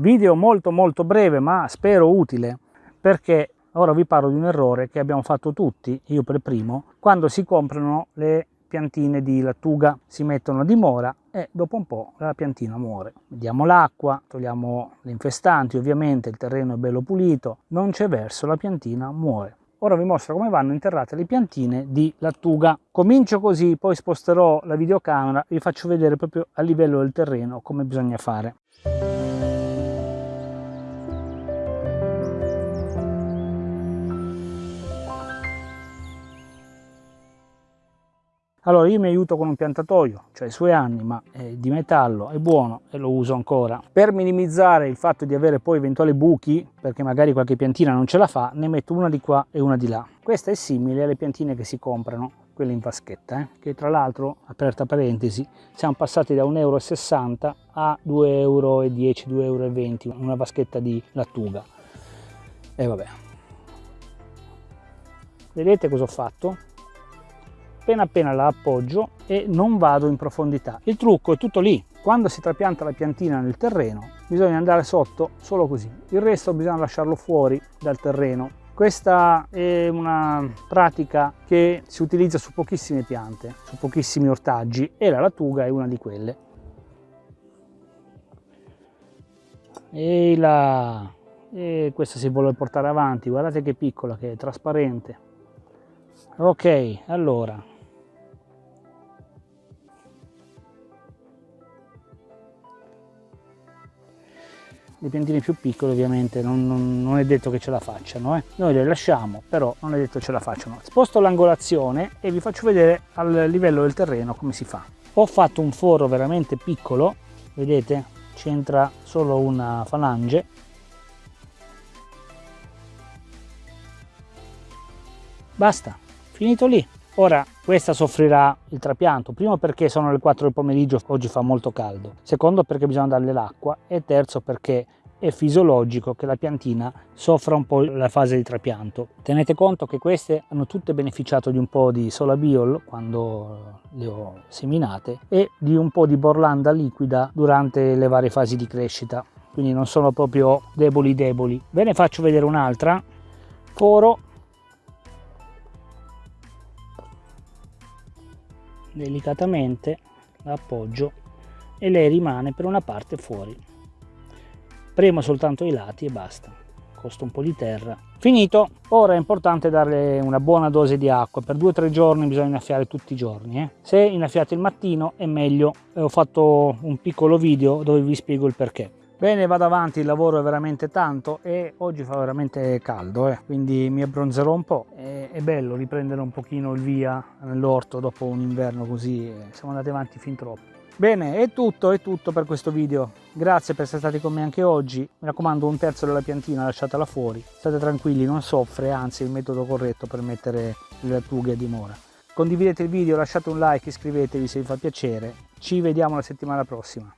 Video molto molto breve ma spero utile perché ora vi parlo di un errore che abbiamo fatto tutti, io per primo, quando si comprano le piantine di lattuga, si mettono a dimora e dopo un po' la piantina muore. Diamo l'acqua, togliamo le infestanti, ovviamente il terreno è bello pulito, non c'è verso, la piantina muore. Ora vi mostro come vanno interrate le piantine di lattuga. Comincio così, poi sposterò la videocamera e vi faccio vedere proprio a livello del terreno come bisogna fare. Allora io mi aiuto con un piantatoio, cioè i suoi anni, ma è di metallo, è buono e lo uso ancora. Per minimizzare il fatto di avere poi eventuali buchi, perché magari qualche piantina non ce la fa, ne metto una di qua e una di là. Questa è simile alle piantine che si comprano, quelle in vaschetta, eh? che tra l'altro, aperta parentesi, siamo passati da 1,60 euro a 2,10 euro, 2,20 euro, una vaschetta di lattuga. E vabbè. Vedete cosa ho fatto? Appena appena la appoggio e non vado in profondità. Il trucco è tutto lì. Quando si trapianta la piantina nel terreno bisogna andare sotto solo così. Il resto bisogna lasciarlo fuori dal terreno. Questa è una pratica che si utilizza su pochissime piante, su pochissimi ortaggi e la lattuga è una di quelle. E la... E questa si vuole portare avanti, guardate che piccola, che è trasparente. Ok, allora le piantine più piccole ovviamente non, non, non è detto che ce la facciano eh. noi le lasciamo però non è detto che ce la facciano. Sposto l'angolazione e vi faccio vedere al livello del terreno come si fa. Ho fatto un foro veramente piccolo vedete? C'entra solo una falange. Basta finito lì Ora, questa soffrirà il trapianto, primo perché sono le 4 del pomeriggio, oggi fa molto caldo, secondo perché bisogna darle l'acqua e terzo perché è fisiologico che la piantina soffra un po' la fase di trapianto. Tenete conto che queste hanno tutte beneficiato di un po' di solabiol quando le ho seminate e di un po' di borlanda liquida durante le varie fasi di crescita, quindi non sono proprio deboli deboli. Ve ne faccio vedere un'altra. Foro delicatamente la appoggio e lei rimane per una parte fuori. Premo soltanto i lati e basta. Costa un po' di terra. Finito. Ora è importante darle una buona dose di acqua. Per due o tre giorni bisogna innaffiare tutti i giorni eh. se innaffiate il mattino è meglio. Ho fatto un piccolo video dove vi spiego il perché Bene, vado avanti, il lavoro è veramente tanto e oggi fa veramente caldo, eh, quindi mi abbronzerò un po'. È, è bello riprendere un pochino il via nell'orto dopo un inverno così, eh, siamo andati avanti fin troppo. Bene, è tutto, è tutto per questo video. Grazie per essere stati con me anche oggi. Mi raccomando, un terzo della piantina lasciatela fuori. State tranquilli, non soffre, anzi è il metodo corretto per mettere le lattughe a dimora. Condividete il video, lasciate un like, iscrivetevi se vi fa piacere. Ci vediamo la settimana prossima.